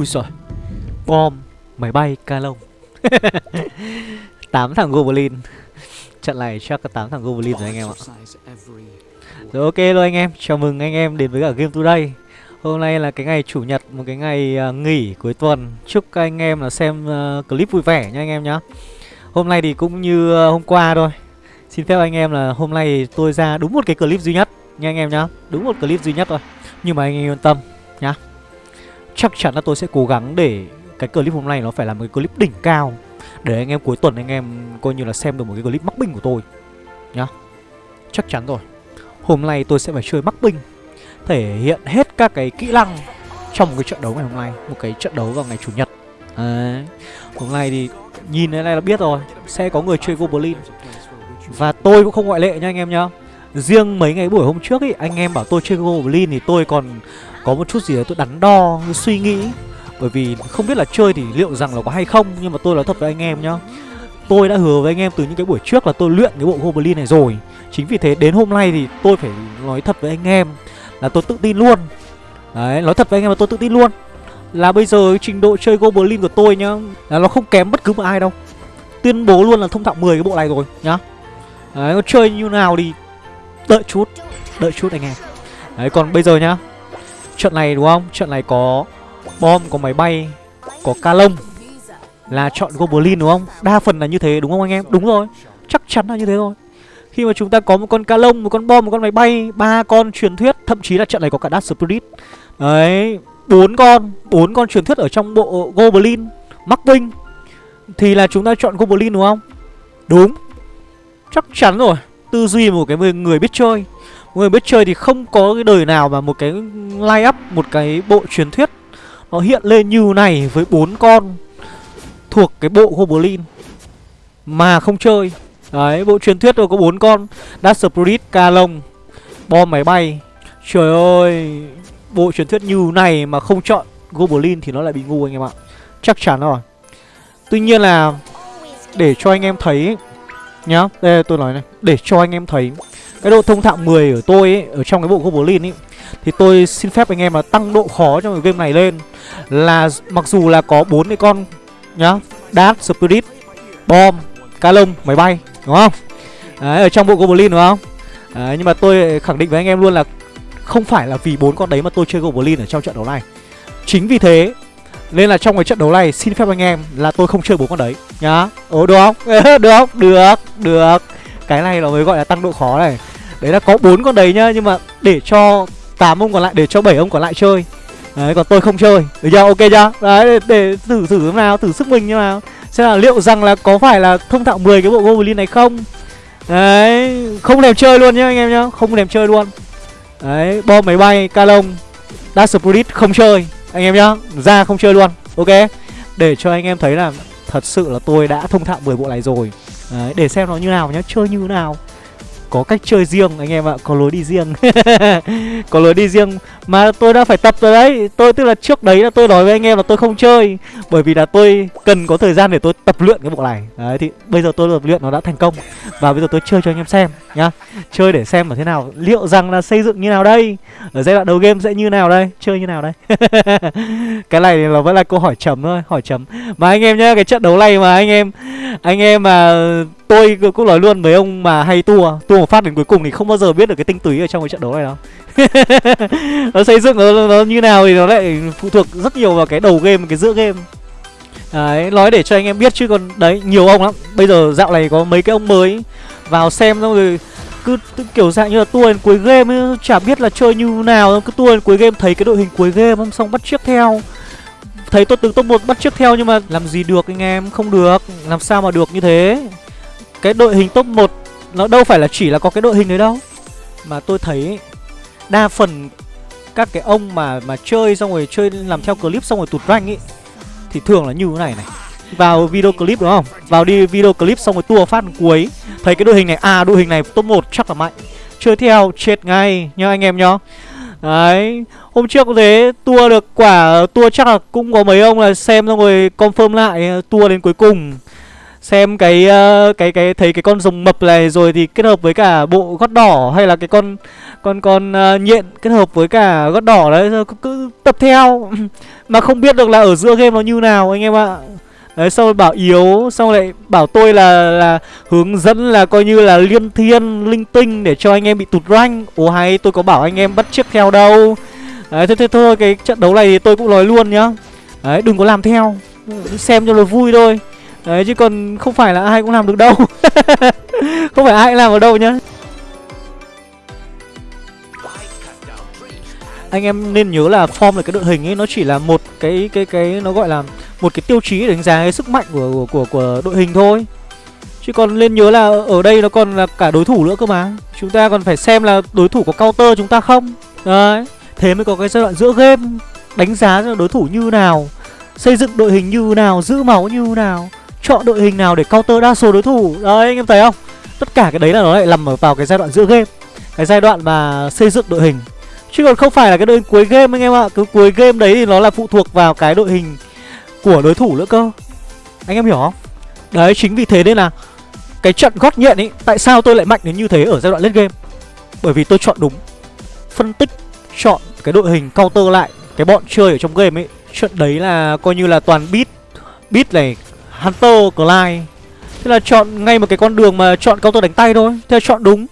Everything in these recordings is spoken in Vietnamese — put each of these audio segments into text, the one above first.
Ui giời. Bom Máy bay ca lông 8 thằng Goblin. Trận này chắc có 8 thằng Goblin rồi anh em ạ. Rồi ok luôn anh em. Chào mừng anh em đến với cả Game Today. Hôm nay là cái ngày chủ nhật Một cái ngày uh, nghỉ cuối tuần. Chúc các anh em là xem uh, clip vui vẻ nha anh em nhá. Hôm nay thì cũng như uh, hôm qua thôi. Xin phép anh em là hôm nay tôi ra đúng một cái clip duy nhất Nha anh em nhá. Đúng một clip duy nhất thôi. Nhưng mà anh em yên tâm nhá. Chắc chắn là tôi sẽ cố gắng để cái clip hôm nay nó phải là một cái clip đỉnh cao. Để anh em cuối tuần anh em coi như là xem được một cái clip mắc binh của tôi, Nhá. Chắc chắn rồi. Hôm nay tôi sẽ phải chơi mắc binh Thể hiện hết các cái kỹ năng Trong một cái trận đấu ngày hôm nay, Một cái trận đấu vào ngày chủ nhật. Đấy. Hôm nay thì nhìn thế này là biết rồi, Sẽ có người chơi Goblin Và tôi cũng không ngoại lệ nha anh em nhá. Riêng mấy ngày buổi hôm trước ý Anh em bảo tôi chơi Goblin thì tôi còn Có một chút gì đấy tôi đắn đo Suy nghĩ. Bởi vì không biết là chơi thì liệu rằng là có hay không Nhưng mà tôi nói thật với anh em nhá. Tôi đã hứa với anh em từ những cái buổi trước là tôi luyện cái bộ Goblin này rồi. Chính vì thế đến hôm nay thì tôi phải nói thật với anh em Là tôi tự tin luôn. Đấy, nói thật với anh em là tôi tự tin luôn. Là bây giờ trình độ chơi Goblin của tôi nhá Là nó không kém bất cứ một ai đâu. Tuyên bố luôn là thông thạo 10 cái bộ này rồi nhá. Đấy, nó chơi như nào thì Đợi chút Đợi chút anh em. Đấy, còn bây giờ nhá. Trận này đúng không? Trận này có bom, có máy bay, Có ca lông Là chọn Goblin đúng không? Đa phần là như thế, đúng không anh em? Đúng rồi. Chắc chắn là như thế rồi. Khi mà chúng ta có một con ca lông, Một con bom, Một con máy bay, ba con truyền thuyết, Thậm chí là trận này có cả Dark Spirit. Đấy, bốn con bốn con truyền thuyết ở trong bộ Goblin Mắc Vinh. Thì là chúng ta chọn Goblin đúng không? Đúng. Chắc chắn rồi tư duy một cái người biết chơi. Một người biết chơi thì không có cái đời nào mà một cái line up, một cái bộ truyền thuyết nó hiện lên như này với bốn con thuộc cái bộ goblin mà không chơi. Đấy, bộ truyền thuyết rồi có bốn con. Dark Spirit ca lông bom máy bay. Trời ơi, bộ truyền thuyết như này mà không chọn goblin thì nó lại bị ngu anh em ạ. Chắc chắn rồi. Tuy nhiên là để cho anh em thấy nhá đây tôi nói này. Để cho anh em thấy cái độ thông thạo 10 ở tôi ấy ở trong cái bộ goblin ấy thì tôi xin phép anh em là tăng độ khó trong cái game này lên. Là mặc dù là có bốn cái con nhá dark spirit bom cá lông máy bay đúng không? Đấy ở trong bộ goblin đúng không? Đấy, nhưng mà tôi khẳng định với anh em luôn là không phải là vì bốn con đấy mà tôi chơi goblin ở trong trận đấu này. Chính vì thế nên là trong cái trận đấu này xin phép anh em là tôi không chơi bốn con đấy nhá. Ồ được không? được không? Được, được. Cái này nó mới gọi là tăng độ khó này. Đấy là có bốn con đấy nhá Nhưng mà để cho 8 ông còn lại, để cho 7 ông còn lại chơi. Đấy, còn tôi không chơi. Được chưa? Ok chưa? Đấy, để, để thử thử thế nào, thử sức mình như nào. Xem là liệu rằng là có phải là thông thạo 10 cái bộ Goblin này không? Đấy, không thèm chơi luôn nhá anh em nhá. Không thèm chơi luôn. Đấy, bom máy bay, ca lông Dark Spirit không chơi. Anh em nhá, ra không chơi luôn Ok? Để cho anh em thấy là Thật sự là tôi đã thông thạo 10 bộ này rồi. Đấy, để xem nó như nào nhá, chơi như nào. Có cách chơi riêng anh em ạ, có lối đi riêng. Có lối đi riêng Mà tôi đã phải tập rồi đấy. Tôi tức là trước đấy là tôi nói với anh em là tôi không chơi Bởi vì là tôi cần có thời gian để tôi tập luyện cái bộ này. Đấy thì bây giờ tôi tập luyện nó đã thành công Và bây giờ tôi chơi cho anh em xem nhá. Chơi để xem là thế nào Liệu rằng là xây dựng như nào đây? Ở giai đoạn đầu game sẽ như nào đây? Chơi như nào đây? Cái này là vẫn là câu hỏi chấm thôi Hỏi chấm. Mà anh em nhá Cái trận đấu này mà anh em Anh em mà Tôi cũng nói luôn mấy ông mà hay tua Tua một phát đến cuối cùng thì không bao giờ biết được cái tinh túy ở trong cái trận đấu này đâu. Nó xây dựng nó, nó như nào thì nó lại phụ thuộc rất nhiều vào cái đầu game cái giữa game. Đấy nói để cho anh em biết chứ còn đấy nhiều ông lắm. Bây giờ dạo này có mấy cái ông mới vào xem xong rồi cứ, cứ kiểu dạng như là tua đến cuối game ấy, chả biết là chơi như nào cứ tua đến cuối game thấy cái đội hình cuối game xong bắt chiếc theo. Thấy tôi từng top một bắt chiếc theo nhưng mà làm gì được anh em không được làm sao mà được như thế cái đội hình top 1 nó đâu phải là chỉ là có cái đội hình đấy đâu. Mà tôi thấy đa phần các cái ông mà mà chơi xong rồi chơi làm theo clip xong rồi tụt rank ấy thì thường là như thế này này. Vào video clip đúng không? Vào đi video clip xong rồi tua phát cuối, thấy cái đội hình này à đội hình này top 1 chắc là mạnh. Chơi theo, chết ngay, nhá anh em nhá. Đấy, hôm trước cũng thế, tua được quả, tua chắc là cũng có mấy ông là xem xong rồi confirm lại, tua đến cuối cùng xem cái uh, cái cái thấy cái con rồng mập này rồi thì kết hợp với cả bộ gót đỏ hay là cái con con con uh, nhện kết hợp với cả gót đỏ đấy rồi cứ, cứ tập theo. Mà không biết được là ở giữa game nó như nào anh em ạ. Đấy xong rồi bảo yếu Xong lại bảo tôi là là hướng dẫn là coi như là liên thiên linh tinh Để cho anh em bị tụt rank. Ồ hay tôi có bảo anh em bắt chiếc theo đâu. Đấy thế, thế thôi cái trận đấu này thì tôi cũng nói luôn nhá. Đấy đừng có làm theo. Xem cho nó vui thôi. Đấy chứ còn không phải là ai cũng làm được đâu. Không phải ai cũng làm được đâu nhá. Anh em nên nhớ là form là cái đội hình ấy nó chỉ là một cái cái cái nó gọi là một cái tiêu chí để đánh giá cái sức mạnh của của của, của đội hình thôi. Chứ còn nên nhớ là ở đây nó còn là cả đối thủ nữa cơ mà. Chúng ta còn phải xem là đối thủ có counter chúng ta không? Đấy thế mới có cái giai đoạn giữa game đánh giá đối thủ như nào xây dựng đội hình như nào giữ máu như nào chọn đội hình nào để counter đa số đối thủ. Đấy, anh em thấy không? Tất cả cái đấy là nó lại nằm ở vào cái giai đoạn giữa game. Cái giai đoạn mà xây dựng đội hình. Chứ còn không phải là cái đội hình cuối game anh em ạ. Cứ cuối game đấy thì nó là phụ thuộc vào cái đội hình của đối thủ nữa cơ. Anh em hiểu không? Đấy, chính vì thế nên là Cái trận gót nhện ấy Tại sao tôi lại mạnh đến như thế ở giai đoạn late game? Bởi vì tôi chọn đúng. Phân tích, Chọn cái đội hình counter lại Cái bọn chơi ở trong game ấy Trận đấy là coi như là toàn beat Beat này Hunter, Clyde Thế là chọn ngay một cái con đường mà chọn counter đánh tay thôi. Thế là chọn đúng.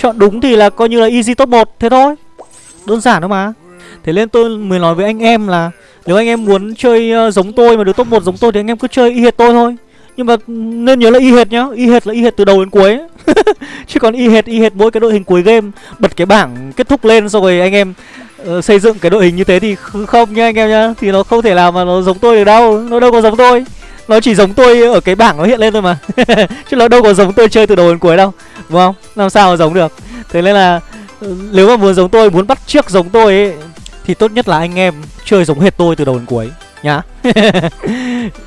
Chọn đúng thì là coi như là easy top 1 Thế thôi. Đơn giản thôi mà. Thế nên tôi mới nói với anh em là Nếu anh em muốn chơi ờ, giống tôi mà được top 1 giống tôi Thì anh em cứ chơi y hệt tôi thôi. Nhưng mà nên nhớ là y hệt nhá. Y hệt là y hệt từ đầu đến cuối Chứ còn y hệt y hệt mỗi cái đội hình cuối game Bật cái bảng kết thúc lên xong rồi anh em uh, xây dựng cái đội hình như thế thì không nha anh em nhá. Thì nó không thể nào mà nó giống tôi được đâu. Nó đâu có giống tôi nó chỉ giống tôi ở cái bảng nó hiện lên thôi mà. Chứ nó đâu có giống tôi chơi từ đầu đến cuối đâu Đúng không? Làm sao mà giống được? Thế nên là ừ, nếu mà muốn giống tôi, muốn bắt chiếc giống tôi ấy Thì tốt nhất là anh em chơi giống hết tôi từ đầu đến cuối Nhá.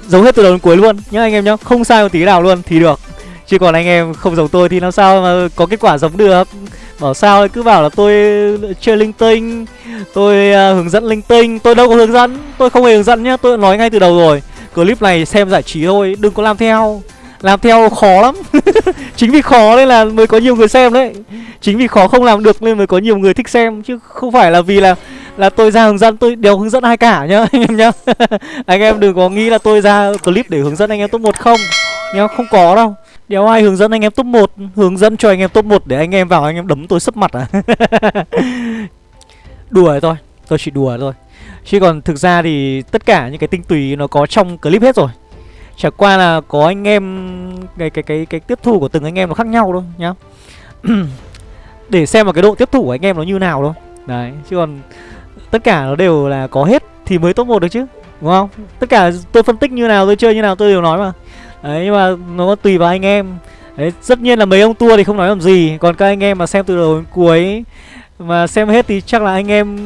Giống hết từ đầu đến cuối luôn nhá anh em nhá. Không sai một tí nào luôn thì được. Chứ còn anh em không giống tôi thì làm sao mà có kết quả giống được? Bảo sao cứ bảo là tôi chơi linh tinh Tôi uh, hướng dẫn linh tinh. Tôi đâu có hướng dẫn Tôi không hề hướng dẫn nhá Tôi nói ngay từ đầu rồi. Clip này xem giải trí thôi, Đừng có làm theo. Làm theo khó lắm. Chính vì khó nên là mới có nhiều người xem đấy. Chính vì khó không làm được nên mới có nhiều người thích xem, Chứ không phải là vì là là tôi ra hướng dẫn, tôi đều hướng dẫn ai cả nhá, anh em nhá. Anh em đừng có nghĩ là tôi ra clip để hướng dẫn anh em top một không, nhá, không có đâu. Đéo ai hướng dẫn anh em top 1 hướng dẫn cho anh em top 1 để anh em vào anh em đấm tôi sấp mặt à. Đùa thôi, tôi chỉ đùa thôi chứ còn thực ra thì tất cả những cái tinh túy nó có trong clip hết rồi Chả qua là có anh em cái cái cái cái tiếp thu của từng anh em nó khác nhau thôi nhá. Để xem vào cái độ tiếp thu của anh em nó như nào thôi. Đấy, chứ còn tất cả nó đều là có hết thì mới top 1 được chứ. Đúng không? Tất cả tôi phân tích như nào, tôi chơi như nào tôi đều nói mà. Đấy nhưng mà nó tùy vào anh em. Đấy, tất nhiên là mấy ông tua thì không nói làm gì, còn các anh em mà xem từ đầu đến cuối mà xem hết thì chắc là anh em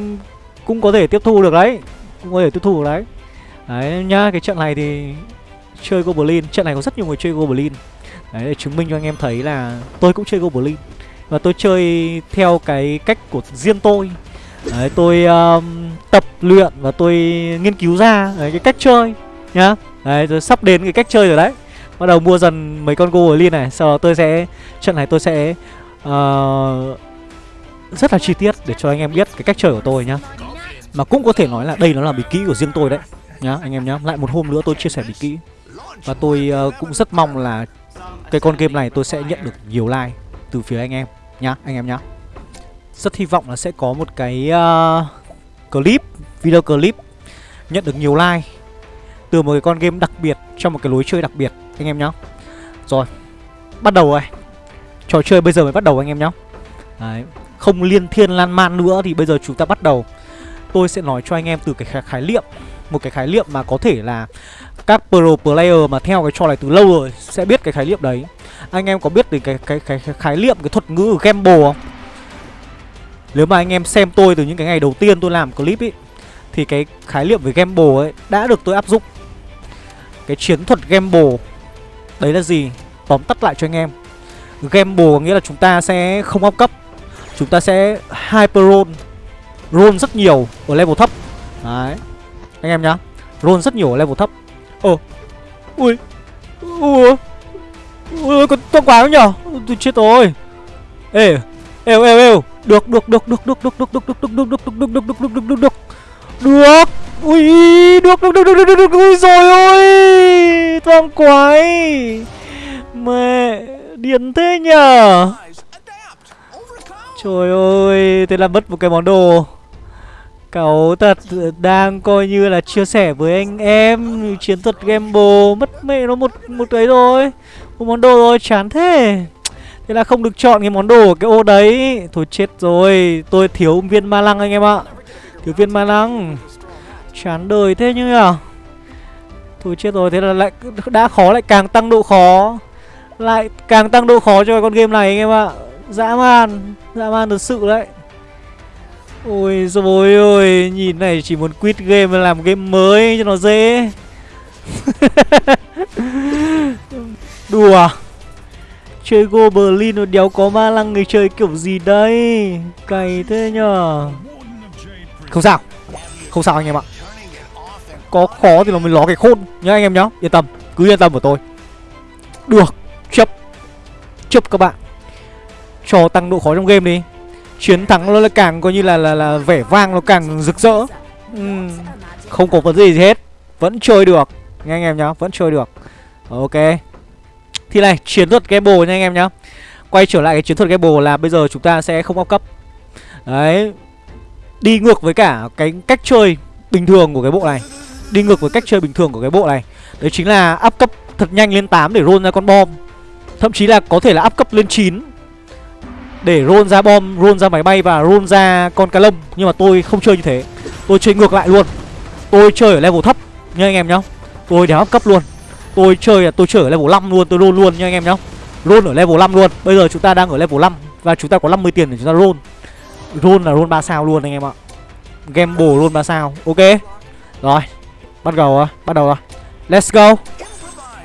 cũng có thể tiếp thu được đấy. Cũng có thể tiếp thu được đấy. Đấy nhá, cái trận này thì chơi Goblin. Trận này có rất nhiều người chơi Goblin. Đấy để chứng minh cho anh em thấy là tôi cũng chơi Goblin. Và tôi chơi theo cái cách của riêng tôi. Đấy tôi um, tập luyện và tôi nghiên cứu ra đấy, cái cách chơi nhá. Đấy tôi sắp đến cái cách chơi rồi đấy. Bắt đầu mua dần mấy con Goblin này Sau đó tôi sẽ Trận này tôi sẽ uh, Rất là chi tiết để cho anh em biết cái cách chơi của tôi nhá. Mà cũng có thể nói là đây nó là bí kỹ của riêng tôi đấy Nhá anh em nhá Lại một hôm nữa tôi chia sẻ bí kỹ và tôi uh, cũng rất mong là cái con game này tôi sẽ nhận được nhiều like từ phía anh em nhá, anh em nhá. Rất hy vọng là sẽ có một cái uh, clip, video clip nhận được nhiều like từ một cái con game đặc biệt trong một cái lối chơi đặc biệt anh em nhá. Rồi, bắt đầu rồi. Trò chơi bây giờ mới bắt đầu anh em nhá. Đấy, không liên thiên lan man nữa thì bây giờ chúng ta bắt đầu. Tôi sẽ nói cho anh em từ cái khái, niệm, một cái khái niệm mà có thể là các pro player mà theo cái trò này từ lâu rồi sẽ biết cái khái niệm đấy. Anh em có biết đến cái cái cái, cái khái niệm cái thuật ngữ gamble không? Nếu mà anh em xem tôi từ những cái ngày đầu tiên tôi làm clip ấy thì cái khái niệm về gamble ấy đã được tôi áp dụng. Cái chiến thuật gamble đấy là gì? Tóm tắt lại cho anh em. Gamble nghĩa là chúng ta sẽ không áp cấp chúng ta sẽ hyper roll roll rất nhiều ở level thấp đấy anh em nhá roll rất nhiều ở level thấp Ồ Ui Ui Ui con to quá nhở Tôi chết rồi Ê Êu êu êu Được được được được được được được được được được được được được được được được được được được được ui được được được được được được, được. ui rồi ôi toang quái mẹ điên thế nhở trời ơi thế là mất một cái món đồ Cậu thật đang coi như là chia sẻ với anh em chiến thuật gamble mất mẹ nó một một ấy rồi một món đồ rồi chán thế. Thế là không được chọn cái món đồ ở cái ô đấy. Thôi chết rồi, tôi thiếu viên ma lăng anh em ạ. Thiếu viên ma lăng. Chán đời thế như à. thôi chết rồi, thế là lại đã khó lại càng tăng độ khó. Lại càng tăng độ khó cho con game này anh em ạ. Dã man dã man thật sự đấy. Ôi rồi ôi, Nhìn này chỉ muốn quit game làm game mới cho nó dễ. Đùa à? Chơi Goblin nó đéo có ma lăng người chơi kiểu gì đây? Cày thế nhờ. Không sao. Không sao anh em ạ. Có khó thì nó mới ló cái khôn nhá anh em nhá. Yên tâm, Cứ yên tâm của tôi. Được, Chấp. Chấp các bạn. Cho tăng độ khó trong game đi chiến thắng nó là càng coi như là là là vẻ vang nó càng rực rỡ. Uhm, không có vấn gì, gì hết. Vẫn chơi được. Nha anh em nhá vẫn chơi được. Ok. Thì này chiến thuật gamble nha anh em nhá. Quay trở lại cái chiến thuật gamble là bây giờ chúng ta sẽ không áp cấp. Đấy. Đi ngược với cả cái cách chơi bình thường của cái bộ này. Đi ngược với cách chơi bình thường của cái bộ này. Đấy chính là áp cấp thật nhanh lên 8 để roll ra con bom. Thậm chí là có thể là áp cấp lên 9 để roll ra bom, roll ra máy bay và roll ra con cá lông. Nhưng mà tôi không chơi như thế. Tôi chơi ngược lại luôn. Tôi chơi ở level thấp nha anh em nhá. Tôi đéo cấp luôn. Tôi chơi là tôi chơi ở level 5 luôn, tôi roll luôn nha anh em nhá. Roll ở level 5 luôn. Bây giờ chúng ta đang ở level 5 Và chúng ta có 50 tiền để chúng ta roll. Roll là roll 3 sao luôn anh em ạ. Game bổ roll 3 sao. Ok. Rồi. Bắt đầu rồi, bắt đầu rồi Let's go.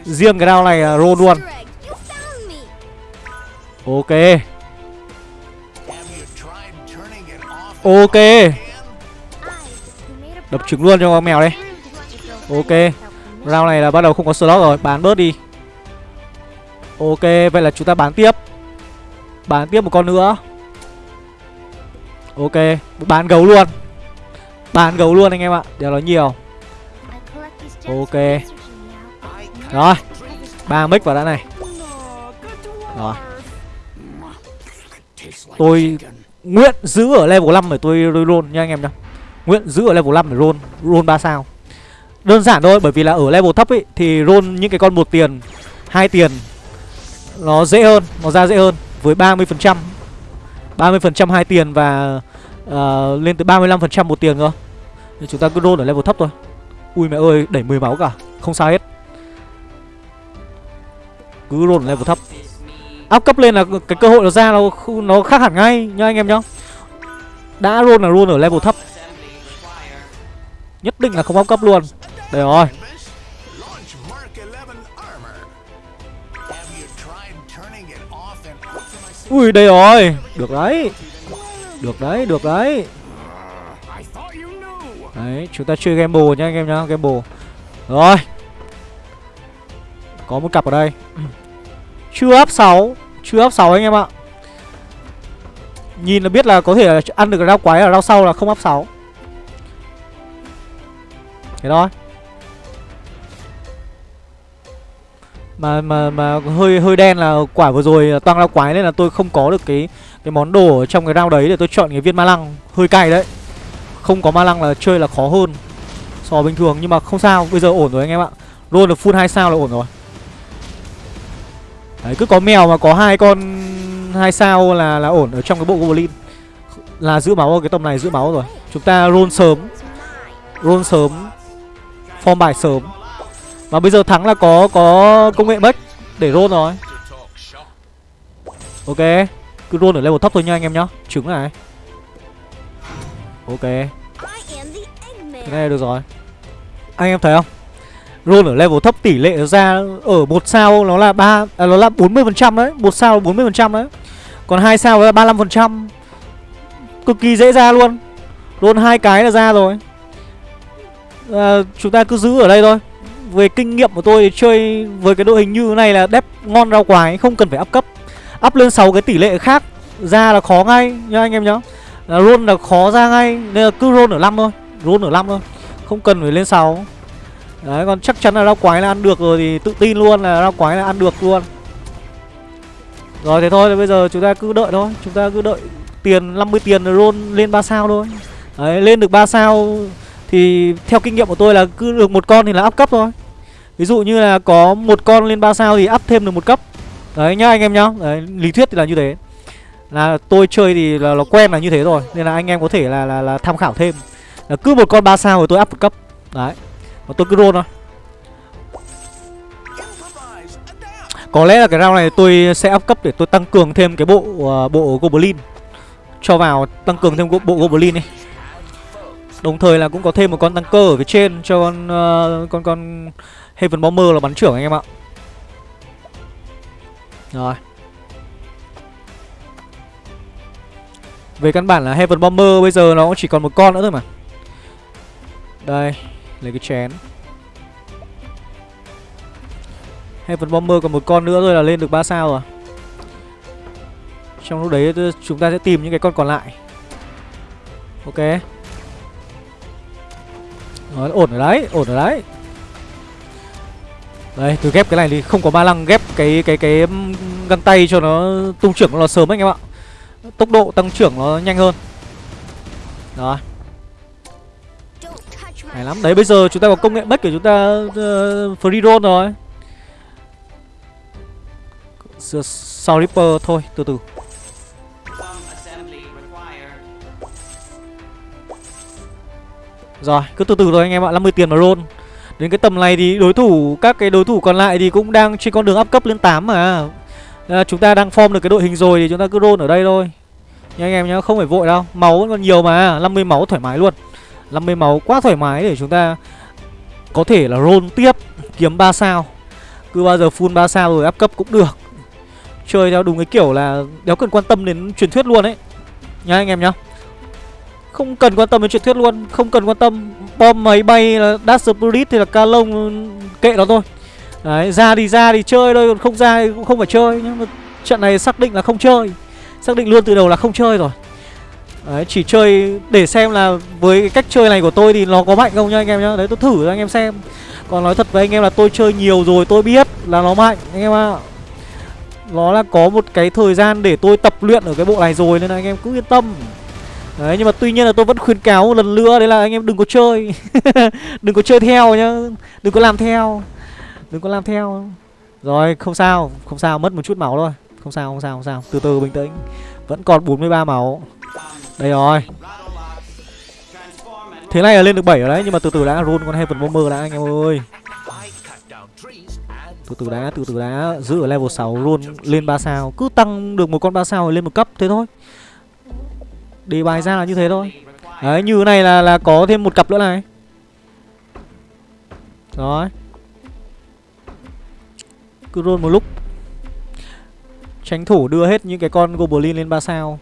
Riêng cái round này roll luôn. Ok. Ok. Đập trứng luôn cho con mèo đây. Ok. Round này là bắt đầu không có slot rồi, Bán bớt đi. Ok, Vậy là chúng ta bán tiếp. Bán tiếp một con nữa. Ok, Bán gấu luôn. Bán gấu luôn anh em ạ, Đéo nói nhiều. Ok. Rồi, ba mic vào đã này. Rồi. Tôi Nguyện giữ ở level 5 để tôi, tôi roll nha anh em nhá. Nguyện giữ ở level 5 để roll Roll 3 sao. Đơn giản thôi bởi vì là ở level thấp ấy Thì roll những cái con một tiền hai tiền Nó dễ hơn Nó ra dễ hơn. Với 30% 30% hai tiền và uh, Lên tới 35% một tiền cơ. Nên chúng ta cứ roll ở level thấp thôi. Ui mẹ ơi đẩy 10 máu cả Không sao hết. Cứ roll ở level thấp áp cấp lên là cái cơ hội nó ra nó nó khác hẳn ngay nhá anh em nhá. Đã luôn là luôn ở level thấp. Nhất định là không áp cấp luôn. Đây rồi. Ui, đây rồi. Được đấy. Được đấy được đấy. Đấy, chúng ta chơi gamble nha anh em nhá, gamble. Rồi. Có một cặp ở đây chưa áp 6 Chưa áp 6 anh em ạ. Nhìn là biết là có thể là ăn được rau quái ở rau sau là không áp 6 Thế thôi. Mà mà mà hơi hơi đen là quả vừa rồi toang rau quái nên là tôi không có được cái cái món đồ ở trong cái rau đấy để tôi chọn cái viên ma lăng. Hơi cay đấy. Không có ma lăng là chơi là khó hơn so bình thường nhưng mà không sao, bây giờ ổn rồi anh em ạ. Luôn được full hai sao là ổn rồi. Đấy, cứ có mèo mà có hai con, hai sao là là ổn ở trong cái bộ goblin. Là giữ máu cái tầm này, giữ máu rồi. Chúng ta roll sớm. Roll sớm. Form bài sớm. Và bây giờ thắng là có có công nghệ bách để roll rồi. Ok. Cứ roll ở level thấp thôi nha anh em nhá. Trứng này. Ok. Cái này được rồi. Anh em thấy không? Roll ở level thấp tỷ lệ ra ở một sao nó là ba à, nó là 40% đấy, một sao là 40% đấy. Còn hai sao là 35%. Cực kỳ dễ ra luôn. Roll hai cái là ra rồi. À, chúng ta cứ giữ ở đây thôi. Về kinh nghiệm của tôi thì chơi với cái đội hình như thế này là đép ngon rau quái, không cần phải up cấp. Up lên 6 cái tỷ lệ khác ra là khó ngay nha anh em nhá. Là roll là khó ra ngay nên là cứ roll ở 5 thôi, roll ở 5 thôi Không cần phải lên 6 Đấy còn chắc chắn là rau quái là ăn được rồi Thì tự tin luôn là rau quái là ăn được luôn. Rồi thế thôi thì bây giờ chúng ta cứ đợi thôi. Chúng ta cứ đợi tiền 50 tiền rồi roll lên 3 sao thôi. Đấy lên được 3 sao Thì theo kinh nghiệm của tôi là cứ được một con thì là up cấp thôi. Ví dụ như là có một con lên 3 sao thì up thêm được một cấp. Đấy nhá anh em nhá. Đấy, Lý thuyết thì là như thế. Là tôi chơi thì là nó quen là như thế rồi Nên là anh em có thể là là, là tham khảo thêm. Là Cứ một con 3 sao rồi tôi up một cấp. Đấy. Mà tôi cứ roll thôi Có lẽ là cái round này tôi sẽ up cấp để tôi tăng cường thêm cái bộ uh, bộ Goblin Cho vào tăng cường thêm bộ Goblin này Đồng thời là cũng có thêm một con tăng cơ ở phía trên cho con uh, con con Heaven Bomber là bắn trưởng anh em ạ. Rồi. Về căn bản là Heaven Bomber bây giờ nó cũng chỉ còn một con nữa thôi mà. Đây, lấy cái chén. Heaven Bomber còn một con nữa rồi là lên được 3 sao rồi. Trong lúc đấy chúng ta sẽ tìm những cái con còn lại. Ok. Đó, ổn ở đấy, ổn ở đấy. Đây, tôi ghép cái này thì không có ba lăng ghép cái cái cái găng tay cho nó tung trưởng nó sớm anh em ạ. Tốc độ tăng trưởng nó nhanh hơn. Rồi. Hay lắm. Đấy bây giờ chúng ta có công nghệ bất của chúng ta uh, free roll rồi. Sau Reaper thôi, từ từ. Rồi, cứ từ từ thôi anh em ạ, 50 tiền mà roll. Đến cái tầm này thì đối thủ các cái đối thủ còn lại thì cũng đang trên con đường up cấp lên 8 mà. À, chúng ta đang form được cái đội hình rồi thì chúng ta cứ roll ở đây thôi. Nha anh em nhá, không phải vội đâu. Máu vẫn còn nhiều mà, 50 máu thoải mái luôn. 50 máu, quá thoải mái để chúng ta có thể là roll tiếp, kiếm 3 sao. Cứ bao giờ full 3 sao rồi áp cấp cũng được. Chơi theo đúng cái kiểu là đéo cần quan tâm đến truyền thuyết luôn ấy. Nha anh em nhá. Không cần quan tâm đến truyền thuyết luôn, Không cần quan tâm bom máy bay là dash Spirit thì là ca lông kệ nó thôi Đấy, ra thì ra thì chơi thôi, Còn không ra thì cũng không phải chơi Nhưng mà trận này xác định là không chơi Xác định luôn từ đầu là không chơi rồi Đấy, chỉ chơi để xem là với cái cách chơi này của tôi thì nó có mạnh không nha anh em nhá. Đấy, tôi thử cho anh em xem. Còn nói thật với anh em là tôi chơi nhiều rồi, tôi biết là nó mạnh, anh em ạ. À. Nó là có một cái thời gian để tôi tập luyện ở cái bộ này rồi nên là anh em cứ yên tâm. Đấy, nhưng mà tuy nhiên là tôi vẫn khuyến cáo một lần nữa, Đấy là anh em đừng có chơi. Đừng có chơi theo nhá. Đừng có làm theo. Đừng có làm theo. Rồi, không sao Không sao, mất một chút máu thôi. Không sao không sao không sao. Từ từ bình tĩnh. Vẫn còn 43 máu. Đây rồi. Thế này là lên được 7 rồi đấy Nhưng mà từ từ đã run con Heaven Bomber đã anh em ơi. Từ từ đã, từ từ đã Giữ ở level 6 luôn lên 3 sao. Cứ tăng được một con 3 sao lên một cấp thế thôi. Đề bài ra là như thế thôi. Đấy như này là là có thêm một cặp nữa này. Rồi. Cứ roll một lúc. Tránh thủ đưa hết những cái con Goblin lên 3 sao.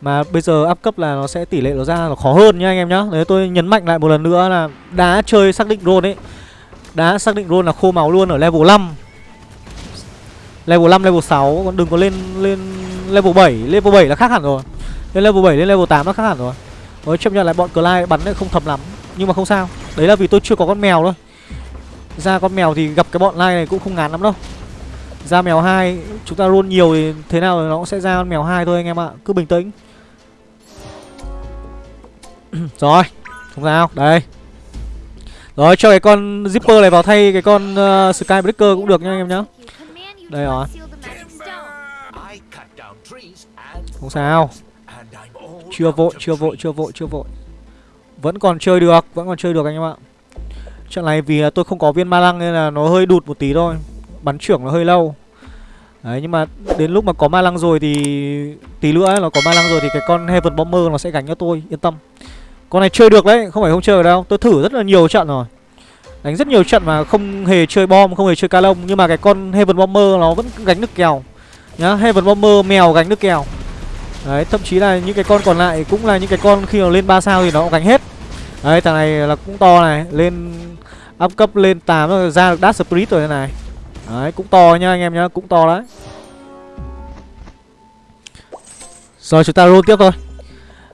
Mà bây giờ áp cấp là nó sẽ tỷ lệ nó ra nó khó hơn nhá anh em nhá. Đấy tôi nhấn mạnh lại một lần nữa là Đá chơi xác định drone ấy. Đá xác định drone là khô máu luôn ở level 5 Level 5, level 6 Còn đừng có lên lên level 7 Level 7 là khác hẳn rồi. Lên level 7 lên level 8 nó khác hẳn rồi. Mới chấp nhận lại bọn Clyde bắn lại không thầm lắm. Nhưng mà không sao. Đấy là vì tôi chưa có con mèo thôi. Ra con mèo thì gặp cái bọn lai này cũng không ngán lắm đâu. Ra mèo 2 Chúng ta luôn nhiều thì thế nào nó cũng sẽ ra mèo 2 thôi anh em ạ. Cứ bình tĩnh. Rồi Không sao. Đây. Rồi cho cái con Zipper này vào thay cái con uh, Skybreaker cũng được nha anh em nhá. Đây rồi. Không sao. Chưa vội, chưa vội, chưa vội, chưa vội. Vẫn còn chơi được, vẫn còn chơi được anh em ạ. Trận này vì tôi không có viên ma lăng nên là nó hơi đụt một tí thôi. Bắn trưởng nó hơi lâu. Đấy nhưng mà đến lúc mà có ma lăng rồi thì Tí nữa ấy, nó có ma lăng rồi thì cái con Heaven Bomber nó sẽ gánh cho tôi, yên tâm. Con này chơi được đấy, không phải không chơi được đâu. Tôi thử rất là nhiều trận rồi. Đánh rất nhiều trận mà không hề chơi bom, không hề chơi ca lông. Nhưng mà cái con Heaven Bomber nó vẫn gánh được kèo. Nhá, Heaven Bomber mèo gánh được kèo. Đấy, thậm chí là những cái con còn lại cũng là những cái con khi mà lên 3 sao thì nó cũng gánh hết. Đấy, thằng này là cũng to này Lên up cấp lên 8 rồi ra được Dark Spirit rồi này. Đấy, cũng to nha anh em nhá, cũng to đấy. Rồi chúng ta roll tiếp thôi.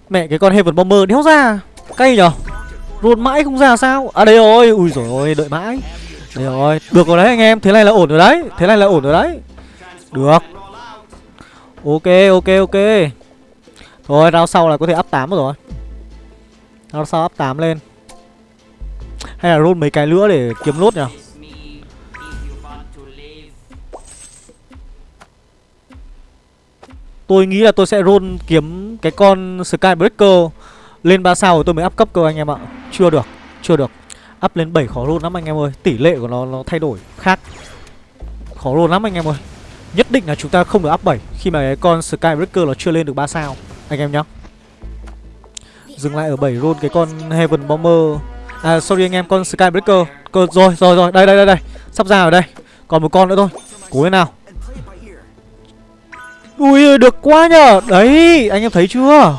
Mẹ cái con Heaven Bomber đéo ra. Cay nhở? Roll mãi không ra sao? À đây rồi. Ui rồi ôi đợi mãi. Đây rồi. Được rồi đấy anh em Thế này là ổn rồi đấy. Thế này là ổn rồi đấy. Được. Ok ok ok. Thôi rao sau là có thể up 8 rồi. Rao sau up 8 lên. Hay là roll mấy cái nữa để kiếm lốt nhỉ Tôi nghĩ là tôi sẽ roll kiếm cái con Skybreaker lên 3 sao rồi tôi mới up cấp cơ anh em ạ. Chưa được, chưa được. Up lên 7 khó roll lắm anh em ơi. Tỷ lệ của nó nó thay đổi khác. Khó roll lắm anh em ơi. Nhất định là chúng ta không được up 7 Khi mà cái con Skybreaker nó chưa lên được 3 sao Anh em nhá. Dừng lại ở 7 roll cái con Heaven Bomber. À sorry anh em con Skybreaker. Cơ, Rồi rồi rồi. Đây đây đây đây. Sắp ra ở đây. Còn một con nữa thôi. Cố lên nào. Ui được quá nhờ. Đấy anh em thấy chưa?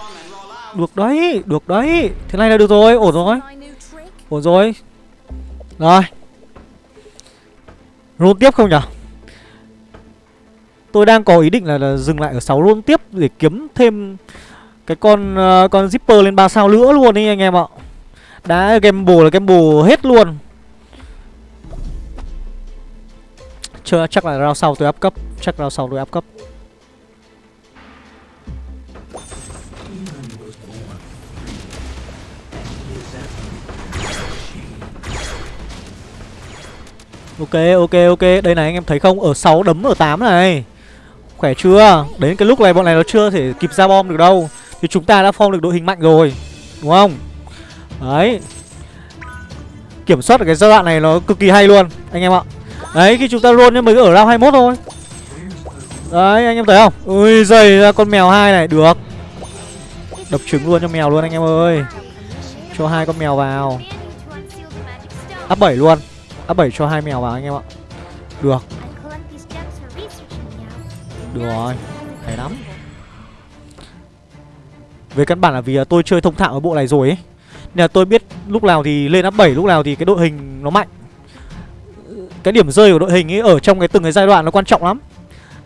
Được đấy Được đấy. Thế này là được rồi Ổn rồi. Ổn rồi. Rồi Rôn tiếp không nhở Tôi đang có ý định là, là dừng lại ở 6 rôn tiếp Để kiếm thêm Cái con uh, con zipper lên 3 sao nữa luôn đi anh em ạ. Đã gamble là gamble hết luôn. Chưa chắc là round sau tôi áp cấp. Chắc round sau tôi áp cấp. Ok ok ok. Đây này, anh em thấy không? Ở 6 đấm, ở 8 này. Khỏe chưa? Đến cái lúc này bọn này nó chưa thể kịp ra bom được đâu. Thì chúng ta đã form được đội hình mạnh rồi, Đúng không? Đấy. Kiểm soát được cái giai đoạn này nó cực kỳ hay luôn, Anh em ạ. Đấy, khi chúng ta roll nhưng mới ở round 21 thôi. Đấy, anh em thấy không? Ui dày ra con mèo hai này, Được. Đập trứng luôn cho mèo luôn, anh em ơi. Cho hai con mèo vào. Up 7 luôn. Up 7 cho hai mèo vào anh em ạ. Được. Được rồi. Hay lắm. Về căn bản là vì tôi chơi thông thạo ở bộ này rồi ấy. Nên là tôi biết lúc nào thì lên up 7 Lúc nào thì cái đội hình nó mạnh. Cái điểm rơi của đội hình ấy Ở trong cái từng cái giai đoạn nó quan trọng lắm.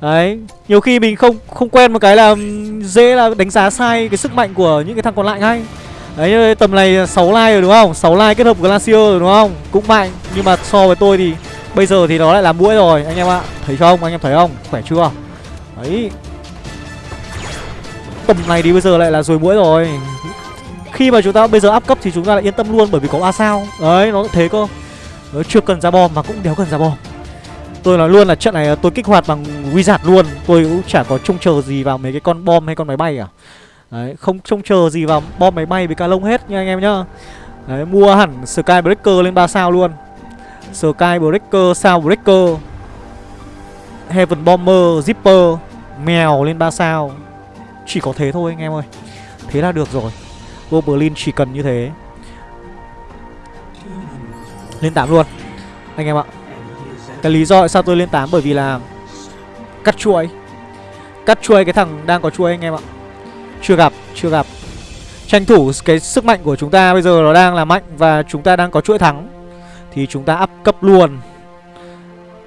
Đấy, Nhiều khi mình không không quen một cái là Dễ là đánh giá sai cái sức mạnh của những cái thằng còn lại ngay. Đấy tầm này 6 like rồi đúng không? 6 like kết hợp Glacier rồi đúng không? Cũng mạnh, Nhưng mà so với tôi thì Bây giờ thì nó lại là mũi rồi, anh em ạ. Thấy không? Anh em thấy không? Khỏe chưa? Đấy. Tầm này thì bây giờ lại là rồi mũi rồi. Khi mà chúng ta bây giờ up cấp thì chúng ta lại yên tâm luôn Bởi vì có a sao. Đấy, nó thế cơ. Nó chưa cần ra bom mà cũng đéo cần ra bom. Tôi nói luôn là trận này tôi kích hoạt bằng Wizard luôn. Tôi cũng chả có trông chờ gì vào mấy cái con bom hay con máy bay cả. Đấy, không trông chờ gì vào bom máy bay với cá lông hết nha anh em nhá. Đấy, mua hẳn Skybreaker lên 3 sao luôn. Skybreaker, sao Breaker. Heaven Bomber, Zipper Mèo lên 3 sao. Chỉ có thế thôi anh em ơi. Thế là được rồi. Goblin chỉ cần như thế. Lên 8 luôn Anh em ạ. Cái lý do tại sao tôi lên 8 bởi vì là Cắt chuỗi. Cắt chuỗi cái thằng đang có chuỗi anh em ạ chưa gặp, chưa gặp. Tranh thủ cái sức mạnh của chúng ta bây giờ nó đang là mạnh Và chúng ta đang có chuỗi thắng Thì chúng ta up cấp luôn.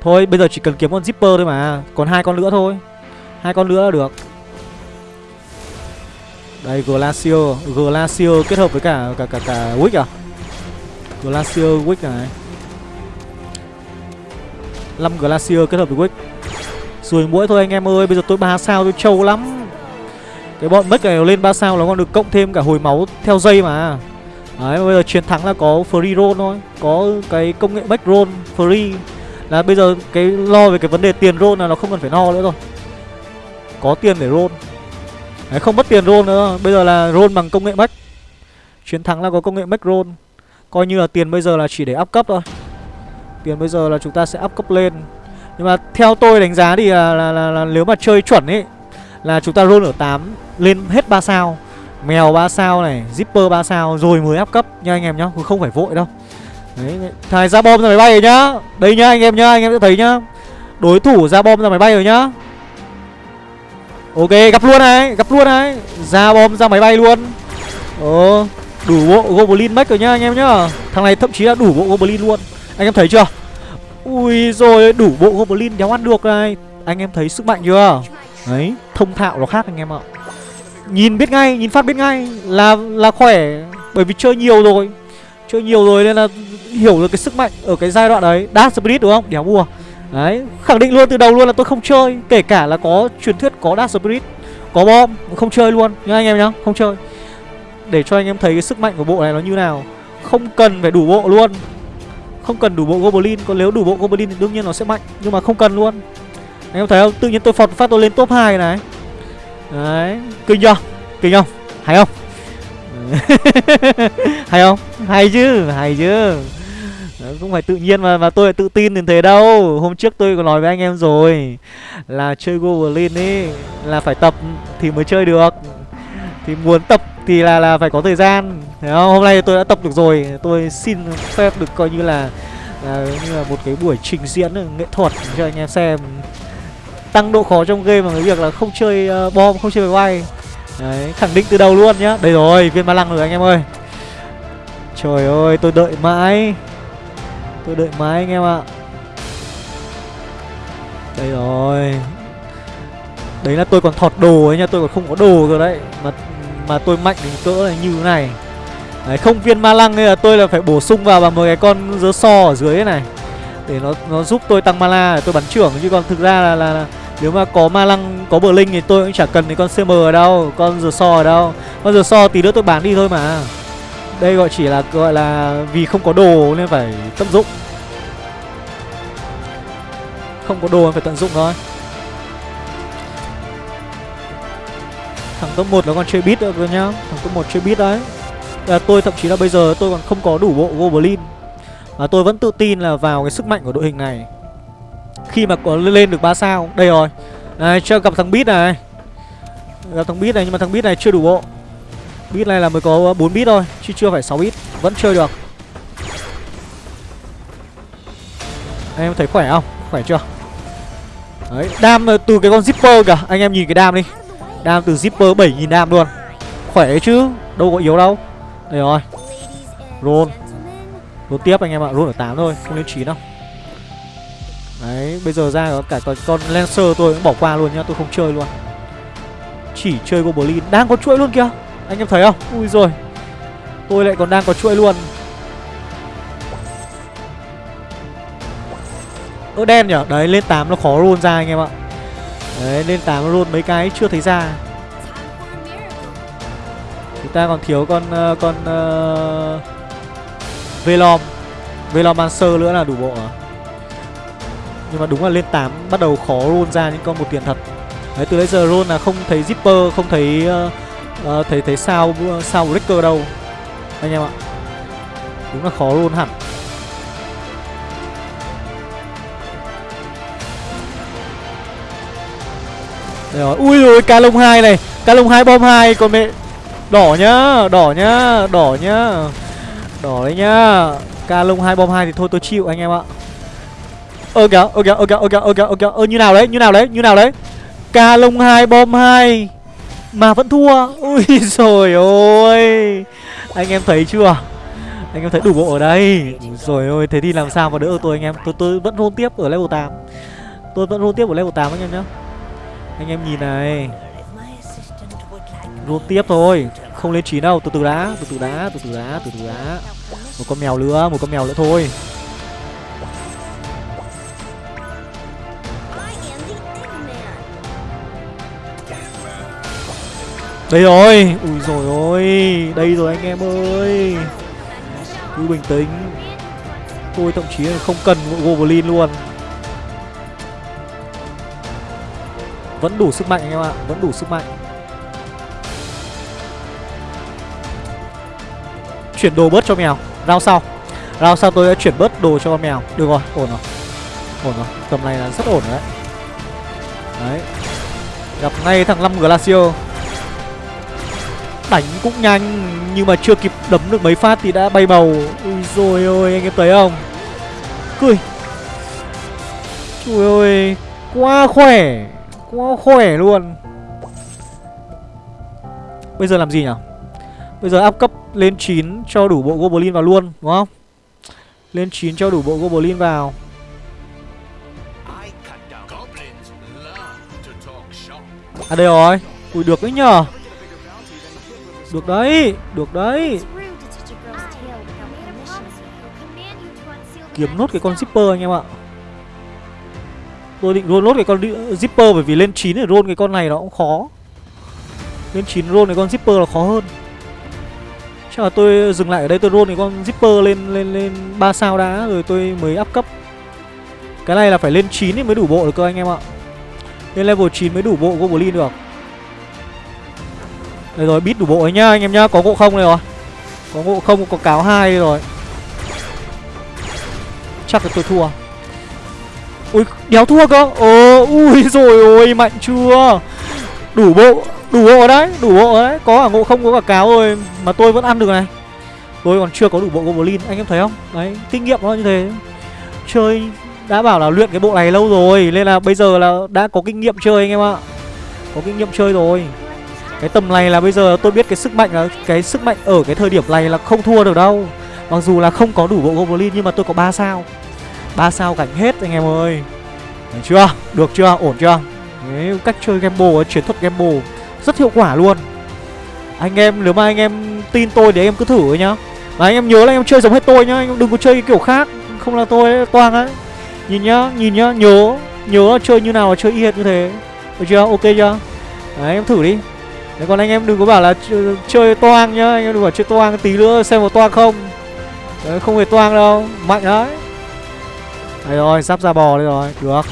Thôi bây giờ chỉ cần kiếm con zipper thôi mà Còn hai con nữa thôi. Hai con nữa là được. Đây Glacier Glacier kết hợp với cả cả cả, cả Wick à? Glacier Wick này. 5 Glacier kết hợp với Wick. Rồi mỗi thôi anh em ơi Bây giờ tôi ba sao tôi trâu lắm cái bọn mất này lên 3 sao nó còn được cộng thêm cả hồi máu theo dây mà. Đấy bây giờ chiến thắng là có free roll thôi Có cái công nghệ back roll free. Là bây giờ cái lo về cái vấn đề tiền roll là nó không cần phải lo nữa rồi. Có tiền để roll. Đấy không mất tiền roll nữa. Bây giờ là roll bằng công nghệ back Chiến thắng là có công nghệ back roll. Coi như là tiền bây giờ là chỉ để up cấp thôi. Tiền bây giờ là chúng ta sẽ up cấp lên. Nhưng mà theo tôi đánh giá thì là, là, là, là nếu mà chơi chuẩn ấy Là chúng ta roll ở 8 lên hết 3 sao Mèo 3 sao này, Zipper 3 sao rồi mới áp cấp nha anh em nhá, không phải vội đâu. Đấy, thầy ra bom ra máy bay rồi nhá. Đây nhá anh em nhá, anh em sẽ thấy nhá. Đối thủ ra bom ra máy bay rồi nhá. Ok, gặp luôn này, gặp luôn này. Ra bom ra máy bay luôn. Ờ, đủ bộ Goblin Mech rồi nhá anh em nhá. Thằng này thậm chí là đủ bộ Goblin luôn. Anh em thấy chưa? Ui rồi đủ bộ Goblin đéo ăn được này. Anh em thấy sức mạnh chưa? Đấy, thông thạo nó khác anh em ạ. Nhìn biết ngay, nhìn phát biết ngay là là khỏe. Bởi vì chơi nhiều rồi. Chơi nhiều rồi nên là hiểu được cái sức mạnh ở cái giai đoạn đấy. Dark Spirit đúng không? Đéo mua Đấy, khẳng định luôn từ đầu luôn là tôi không chơi. Kể cả là có truyền thuyết có Dark Spirit Có bom, không chơi luôn. Nhá anh em nhá, không chơi. Để cho anh em thấy cái sức mạnh của bộ này nó như nào. Không cần phải đủ bộ luôn. Không cần đủ bộ Goblin. Còn nếu đủ bộ Goblin thì đương nhiên nó sẽ mạnh. Nhưng mà không cần luôn. Anh em thấy không? Tự nhiên tôi phọt phát tôi lên top 2 này. Đấy, kinh chưa? Kinh không? Hay không? hay không? Hay chứ, hay chứ Đấy, không phải tự nhiên mà mà tôi lại tự tin đến thế đâu hôm trước tôi có nói với anh em rồi là chơi goblin ấy là phải tập thì mới chơi được thì muốn tập thì là là phải có thời gian thấy không hôm nay tôi đã tập được rồi tôi xin phép được coi như là là như là một cái buổi trình diễn nghệ thuật cho anh em xem tăng độ khó trong game bằng cái việc là không chơi uh, bom không chơi máy bay. Đấy khẳng định từ đầu luôn nhá. Đây rồi viên ma lăng rồi anh em ơi. Trời ơi tôi đợi mãi. Tôi đợi mãi anh em ạ. Đây rồi. Đấy là tôi còn thọt đồ ấy nha Tôi còn không có đồ rồi đấy. Mà mà tôi mạnh đến cỡ này như thế này. Đấy không viên ma lăng nên là tôi là phải bổ sung vào bằng một cái con dớ so ở dưới này. Để nó nó giúp tôi tăng mana để tôi bắn trưởng Chứ còn thực ra là, là, là nếu mà có ma lăng, có bờ linh thì tôi cũng chả cần cái con CM ở đâu Con giờ so ở đâu. Con giờ so tí nữa tôi bán đi thôi mà. Đây gọi chỉ là gọi là vì không có đồ nên phải tận dụng. Không có đồ nên phải tận dụng thôi. Thằng top 1 là con chơi beat được rồi nhá. Thằng top 1 chơi beat đấy. Là Tôi thậm chí là bây giờ tôi còn không có đủ bộ Goblin. Mà tôi vẫn tự tin là vào cái sức mạnh của đội hình này. Khi mà có lên được 3 sao Đây rồi. Này cho gặp thằng bit này. Gặp thằng bit này nhưng mà thằng bit này chưa đủ bộ. Bit này là mới có 4 bit thôi Chứ chưa phải 6 bit Vẫn chơi được. Anh em thấy khỏe không? Khỏe chưa? Đấy, đam ờ, từ cái con zipper kìa. Anh em nhìn cái đam đi. Đam từ zipper 7.000 đam luôn. Khỏe chứ Đâu có yếu đâu. Đây rồi. Roll. Roll tiếp anh em ạ Roll ở 8 thôi Không lên 9 đâu. Đấy Bây giờ ra có cả con, con Lancer tôi cũng bỏ qua luôn nhá Tôi không chơi luôn. Chỉ chơi Goblin. Đang có chuỗi luôn kìa. Anh em thấy không? Ui rồi. Tôi lại còn đang có chuỗi luôn. Ơ đen nhở Đấy lên 8 nó khó roll ra anh em ạ. Đấy lên 8 nó roll mấy cái chưa thấy ra. Chúng ta còn thiếu con uh, con uh, Velom. Velomancer nữa là đủ bộ à nhưng mà đúng là lên 8 bắt đầu khó roll ra những con một tiền thật. Đấy từ đấy giờ roll là không thấy zipper Không thấy uh, uh, thấy thấy sao ờ, sao breaker đâu. Anh em ạ. Đúng là khó roll hẳn. Đây rồi. Ui rồi cá lông 2 này. Cá lông 2 bom 2 Còn mẹ Đỏ nhá Đỏ nhá Đỏ nhá. Đỏ đấy nhá. Cá lông 2 bom 2 thì thôi tôi chịu anh em ạ. Ơ kìa Ơ kìa Ơ kìa Ơ kìa Ơ kìa Ơ kìa Ơ như nào đấy, Như nào đấy, Như nào đấy. Ca lông hai, bom hai. Mà vẫn thua. Ui rồi ôi. Anh em thấy chưa? Anh em thấy đủ bộ ở đây. Rồi ôi, thế thì làm sao mà đỡ tôi anh em? Tôi tôi vẫn hôn tiếp ở level 8 Tôi vẫn hôn tiếp ở level 8 anh em nhá. Anh em nhìn này. Roll tiếp thôi. Không lên chín đâu. Từ từ đã, Từ từ đã, Từ từ đã, Từ từ đã. Một con mèo nữa, Một con mèo nữa thôi. Đây rồi. Ui rồi ôi. Đây rồi anh em ơi. Cứ bình tĩnh. Tôi thậm chí là không cần Goblin luôn. Vẫn đủ sức mạnh anh em ạ. Vẫn đủ sức mạnh. Chuyển đồ bớt cho mèo. Rao sau. Rao sau tôi đã chuyển bớt đồ cho con mèo. Được rồi, ổn rồi. Ổn rồi. Tầm này là rất ổn rồi đấy. Đấy. Gặp ngay thằng 5 Glacio Đánh cũng nhanh, Nhưng mà chưa kịp đấm được mấy phát thì đã bay bầu Ui rồi ôi, anh em thấy không? Cười. Trời ơi, Quá khỏe Quá khỏe luôn. Bây giờ làm gì nhỉ? Bây giờ áp cấp lên 9 cho đủ bộ Goblin vào luôn, Đúng không? Lên 9 cho đủ bộ Goblin vào. À đây rồi. Ui, được đấy nhờ. Được đấy Được đấy. Kiếm nốt cái con zipper anh em ạ. Tôi định roll nốt cái con zipper bởi vì lên 9 để roll cái con này nó cũng khó. Lên 9 roll cái con zipper là khó hơn. Chắc là tôi dừng lại ở đây tôi roll cái con zipper lên lên lên 3 sao đã rồi tôi mới up cấp. Cái này là phải lên 9 thì mới đủ bộ được cơ anh em ạ. Lên level 9 mới đủ bộ Goblin được đây rồi bít đủ bộ ấy nhá, anh em nhá. Có ngộ không đây rồi? Có ngộ không, có cáo hai rồi. Chắc là tôi thua. Ui, đéo thua cơ. Ồ, ui, rồi, ôi, mạnh chưa? Đủ bộ Đủ bộ đấy, Đủ bộ đấy. Có cả ngộ không, có cả cáo rồi, Mà tôi vẫn ăn được này. Tôi còn chưa có đủ bộ Goblin, Anh em thấy không? Đấy, kinh nghiệm nó như thế. Chơi, đã bảo là luyện cái bộ này lâu rồi, Nên là bây giờ là đã có kinh nghiệm chơi, anh em ạ. Có kinh nghiệm chơi rồi. Cái tầm này là bây giờ tôi biết cái sức mạnh là Cái sức mạnh ở cái thời điểm này là không thua được đâu. Mặc dù là không có đủ bộ Goblin Nhưng mà tôi có 3 sao. Ba sao cảnh hết anh em ơi. Được chưa? Được chưa? Ổn chưa? Đấy, cách chơi gamble chiến thuật gamble rất hiệu quả luôn. Anh em nếu mà anh em tin tôi thì anh em cứ thử nhá. Và anh em nhớ là anh em chơi giống hết tôi nhá. Anh em đừng có chơi cái kiểu khác. Không là tôi ấy, toang ấy nhìn nhá nhìn nhá nhớ. Nhớ chơi như nào là chơi y hệt như thế. Được chưa? Ok chưa? Đấy em thử đi đấy, còn anh em đừng có bảo là chơi, toang nhá anh em đừng bảo chơi toang tí nữa xem có toang không. Đấy, không hề toang đâu mạnh đấy. Đấy rồi, giáp ra bò đây rồi, được.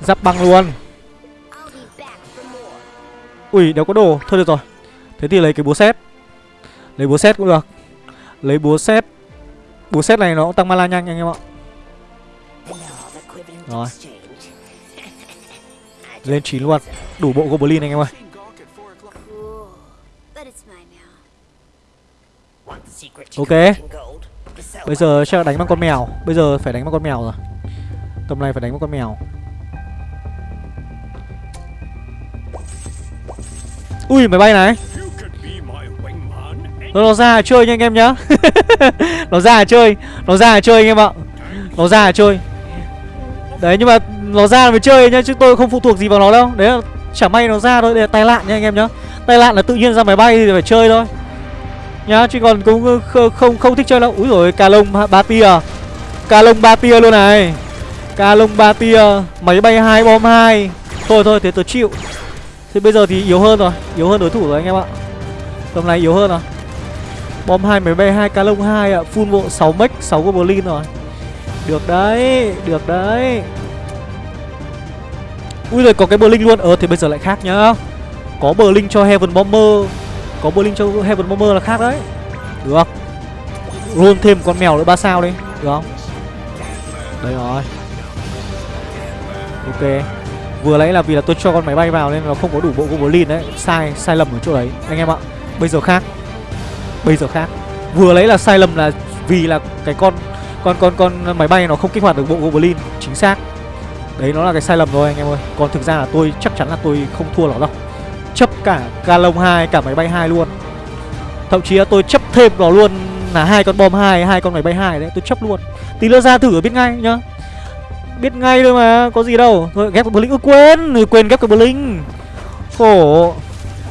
Giáp băng luôn. Ui, đâu có đồ, thôi được rồi. Thế thì lấy cái búa xét Lấy búa xét cũng được. Lấy búa xét Búa xét này nó cũng tăng mana nhanh anh em ạ. Rồi. Lên 9 luôn. Đủ bộ Goblin anh em ơi. Ok. Bây giờ chắc là đánh bằng con mèo. Bây giờ phải đánh bằng con mèo rồi. Tầm này phải đánh bằng con mèo. Ui máy bay này. Nó, nó ra chơi nha anh em nhá. Nó ra chơi. Nó ra chơi anh em ạ. Nó ra chơi. Đấy nhưng mà nó ra mới chơi nhá Chứ tôi không phụ thuộc gì vào nó đâu. Đấy là chả may nó ra thôi. Để tai nạn nha anh em nhá. Tai nạn là tự nhiên ra máy bay thì phải chơi thôi nhá chứ còn cũng không không, không thích chơi đâu úi rồi cà lông ba tia cà lông ba tia luôn này. Cà lông ba tia máy bay hai bom hai. Thôi thôi thế tôi chịu. Thế bây giờ thì yếu hơn rồi yếu hơn đối thủ rồi anh em ạ. Tầm này yếu hơn rồi. Bom hai máy bay hai cà lông hai ạ. Full bộ 6 mech 6 goblin rồi. Được đấy được đấy. Ui rồi có cái bờ linh luôn. Ờ thì bây giờ lại khác nhá. Có bờ linh cho heaven bomber có bowling cho Heaven Bomber là khác đấy. Được Roll thêm con mèo nữa ba sao đi. Được không? Đấy rồi. Ok. Vừa nãy là vì là tôi cho con máy bay vào nên nó không có đủ bộ Goblin đấy. Sai, sai lầm ở chỗ đấy. Anh em ạ Bây giờ khác. Bây giờ khác. Vừa lấy là sai lầm là vì là cái con con con con máy bay nó không kích hoạt được bộ Goblin. Chính xác. Đấy nó là cái sai lầm rồi anh em ơi. Còn thực ra là tôi chắc chắn là tôi không thua nó đâu chấp cả ca lông hai cả máy bay hai luôn. Thậm chí là tôi chấp thêm nó luôn là hai con bom hai hai con máy bay hai đấy tôi chấp luôn. Tí nữa ra thử biết ngay nhá. Biết ngay thôi mà có gì đâu. Thôi ghép cái blink ừ, quên rồi quên ghép cái blink. khổ.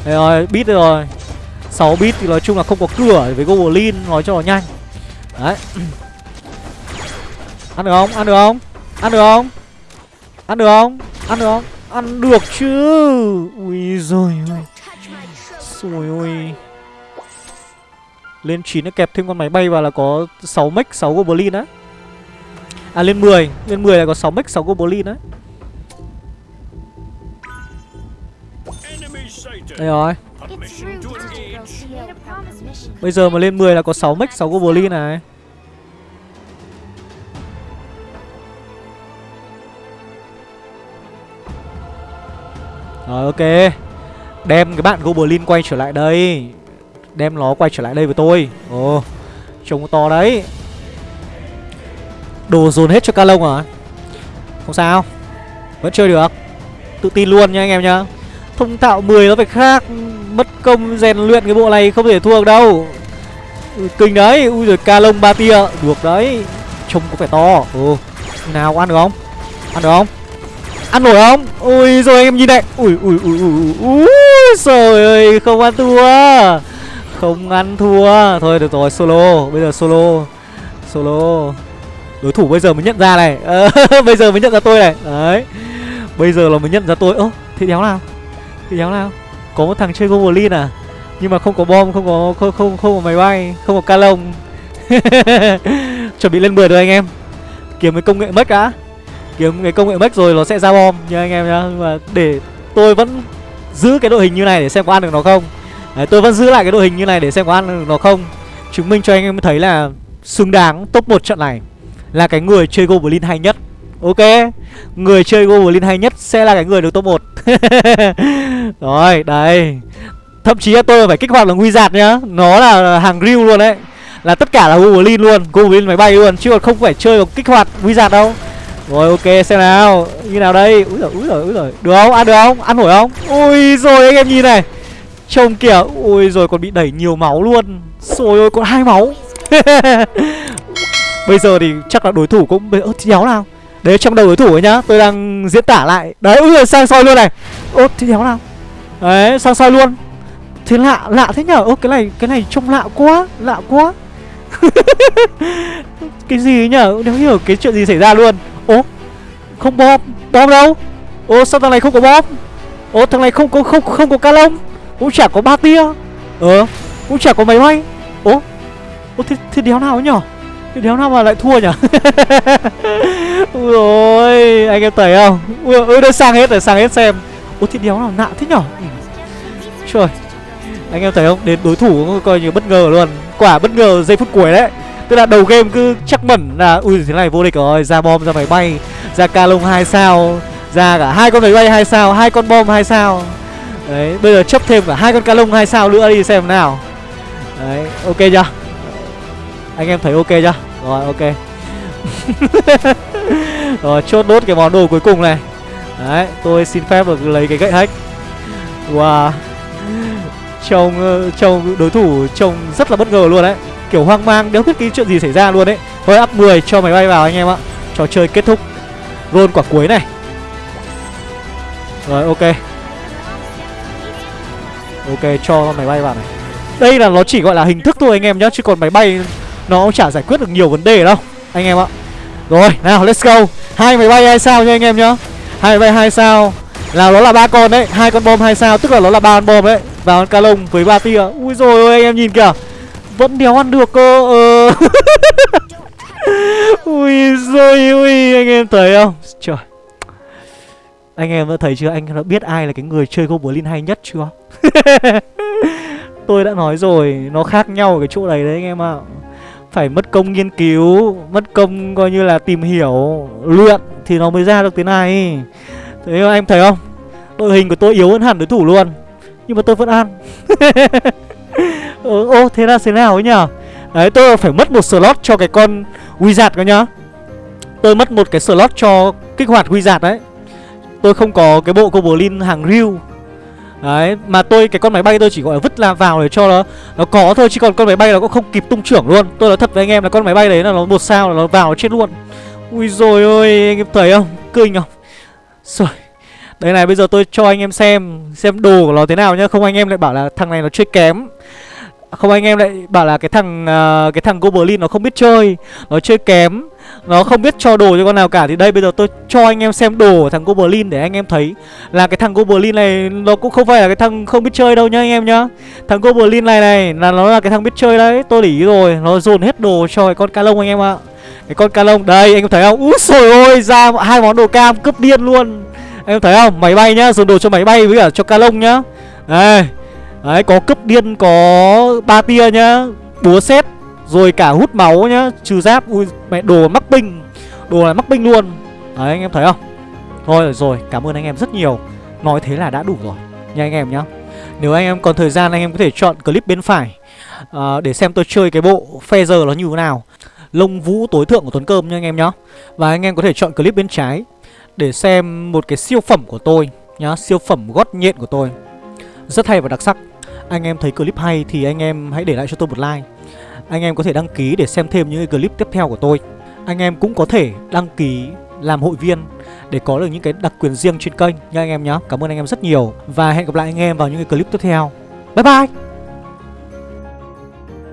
Đấy rồi bit rồi. 6 bit thì nói chung là không có cửa với goblin nói cho nó nhanh. Đấy. Ăn được không? Ăn được không? Ăn được không? Ăn được không? Ăn được không? Ăn được chứ? Ui rồi ôi Rồi ôi. Lên 9 nó kẹp thêm con máy bay vào là có 6 mech 6 goblin á. À lên 10 Lên 10 là có 6 mech 6 goblin đấy Đây rồi. Bây giờ mà lên 10 là có 6 mech 6 goblin này Rồi ok. Đem cái bạn Goblin quay trở lại đây. Đem nó quay trở lại đây với tôi. Ồ Trông to đấy. Đồ dồn hết cho ca lông à? Không sao. Vẫn chơi được. Tự tin luôn nha anh em nhá. Thông tạo 10 nó phải khác. Mất công rèn luyện cái bộ này không thể thua được đâu. Ừ, kinh đấy. Ui rồi ca lông ba tia. Được đấy. Trông có vẻ to. Ồ, Nào ăn được không? Ăn được không? Ăn nổi không? Ui, rồi anh em nhìn này. Ui ui ui ui ui. Trời ơi, không ăn thua. Không ăn thua. Thôi, được rồi, solo. Bây giờ solo. Solo. Đối thủ bây giờ mới nhận ra này. Bây giờ mới nhận ra tôi này. Đấy. Bây giờ là mới nhận ra tôi. Ơ thế đéo nào? Thế đéo nào? Có một thằng chơi goblin à? Nhưng mà không có bom, không có, không không không có máy bay, không có ca lông. Chuẩn bị lên 10 rồi anh em. Kiếm với công nghệ mất đã kiếm cái công nghệ mech rồi nó sẽ ra bom nha anh em nhá. Nhưng mà để tôi vẫn giữ cái đội hình như này để xem có ăn được nó không. Đấy, tôi vẫn giữ lại cái đội hình như này để xem có ăn được nó không. Chứng minh cho anh em thấy là xứng đáng top 1 trận này là cái người chơi goblin hay nhất. Ok? Người chơi Goblin hay nhất sẽ là cái người được top 1 Rồi, đây Thậm chí là tôi phải kích hoạt là nguy giạt nhá. Nó là hàng real luôn đấy. Là tất cả là Goblin luôn. Goblin máy bay luôn Chứ còn không phải chơi kích hoạt nguy giạt đâu. Rồi, ok, xem nào. Như nào đây? Úi giời úi giời úi giời. Được không? Ăn được không? Ăn nổi không? Ui rồi anh em nhìn này. Trông kìa. Ui rồi còn bị đẩy nhiều máu luôn. Rồi ôi, còn hai máu. Bây giờ thì chắc là đối thủ cũng Ơ thì đéo nào? Đấy, trong đầu đối thủ ấy nhá. Tôi đang diễn tả lại. Đấy, úi rồi sang soi luôn này. Ơ thì đéo nào? Đấy, sang soi luôn. Thế lạ lạ thế nhở? Ơ, cái này cái này trông lạ quá Lạ quá. Cái gì ấy nhở? Đéo hiểu cái chuyện gì xảy ra luôn? Ô không bom. Bom đâu? Ô sao thằng này không có bom? Ô thằng này không có không không có ca lông. Cũng chả có ba tia. Ờ Cũng chả có máy bay. Ô Ô thế, thế đéo nào ấy nhở? Thế đéo nào mà lại thua nhở? Ui ôi Anh em thấy không? Ui ôi đây sang hết rồi sang hết xem. Ôi thế đéo nào nạ thế nhở? Ừ. Trời. Anh em thấy không? Đến đối thủ coi như bất ngờ luôn. Quả bất ngờ giây phút cuối đấy. Tức là đầu game cứ chắc mẩn là, Ui, thế này vô địch rồi, Ra bom ra máy bay, Ra ca lông 2 sao, Ra cả hai con máy bay 2 sao, hai con bom 2 sao. Đấy, bây giờ chấp thêm cả hai con ca lông 2 sao nữa đi xem nào. Đấy, ok chưa? Anh em thấy ok chưa? Rồi, ok. Rồi, chốt đốt cái món đồ cuối cùng này. Đấy, tôi xin phép được lấy cái gậy hack. Wow. Trông ờ, trông đối thủ trông rất là bất ngờ luôn đấy. Kiểu hoang mang đéo biết cái chuyện gì xảy ra luôn đấy Thôi up 10 cho máy bay vào anh em ạ. Trò chơi kết thúc. Roll quả cuối này. Rồi, ok. Ok, cho máy bay vào này. Đây là nó chỉ gọi là hình thức thôi anh em nhá, Chứ còn máy bay nó chả giải quyết được nhiều vấn đề đâu, Anh em ạ. Rồi, nào, let's go. Hai máy bay hai sao nha anh em nhá. Hai máy bay hai sao. Là nó là ba con đấy. Hai con bom hai sao, tức là nó là ba con bom đấy. Và con ca lông với ba tia. Ui rồi ôi, anh em nhìn kìa vẫn đéo ăn được cơ ờ. ui rồi ui anh em thấy không? Trời. Anh em đã thấy chưa? Anh đã biết ai là cái người chơi goblin hay nhất chưa? Tôi đã nói rồi, nó khác nhau ở cái chỗ này đấy anh em ạ. Phải mất công nghiên cứu, mất công coi như là tìm hiểu, luyện thì nó mới ra được thế này. Thế anh thấy không? Đội hình của tôi yếu hơn hẳn đối thủ luôn, nhưng mà tôi vẫn ăn. ừ, ô thế là thế nào ấy nhở đấy tôi phải mất một slot cho cái con wizard cơ nhá tôi mất một cái slot cho kích hoạt wizard đấy tôi không có cái bộ goblin hàng real Đấy, mà tôi cái con máy bay tôi chỉ gọi là vứt là vào để cho nó nó có thôi chứ còn con máy bay nó cũng không kịp tung trưởng luôn. Tôi nói thật với anh em là con máy bay đấy là nó một sao là nó vào nó chết luôn. Ui rồi ơi, anh em thấy không? Kinh không? Rồi. Đây này bây giờ tôi cho anh em xem xem đồ của nó thế nào nhá, không anh em lại bảo là thằng này nó chơi kém. Không anh em lại bảo là cái thằng uh, cái thằng Goblin nó không biết chơi, nó chơi kém nó không biết cho đồ cho con nào cả. Thì đây bây giờ tôi cho anh em xem đồ của thằng Goblin Để anh em thấy là cái thằng Goblin này Nó cũng không phải là cái thằng không biết chơi đâu nhá anh em nhá. Thằng Goblin này này là nó là cái thằng biết chơi đấy Tôi để ý rồi Nó dồn hết đồ cho cái con ca lông anh em ạ. Cái con ca lông đây anh em thấy không? Úi sồi ôi ra hai món đồ cam cướp điên luôn. Anh em thấy không? Máy bay nhá Dồn đồ cho máy bay với cả cho ca lông nhá. Đây Đấy có cướp điên có ba tia nhá Búa xét rồi cả hút máu nhá Trừ giáp. Ui mẹ đồ mắc binh Đồ này mắc binh luôn. Đấy anh em thấy không? Thôi rồi cảm ơn anh em rất nhiều. Nói thế là đã đủ rồi Nha anh em nhá. Nếu anh em còn thời gian anh em có thể chọn clip bên phải uh, Để xem tôi chơi cái bộ Feather nó như thế nào. Lông vũ tối thượng của Tuấn Cơm nha anh em nhá. Và anh em có thể chọn clip bên trái Để xem một cái siêu phẩm của tôi nhá Siêu phẩm gót nhện của tôi. Rất hay và đặc sắc. Anh em thấy clip hay thì anh em hãy để lại cho tôi một like. Anh em có thể đăng ký để xem thêm những cái clip tiếp theo của tôi. Anh em cũng có thể đăng ký làm hội viên để có được những cái đặc quyền riêng trên kênh nha anh em nhé Cảm ơn anh em rất nhiều và hẹn gặp lại anh em vào những cái clip tiếp theo. Bye bye!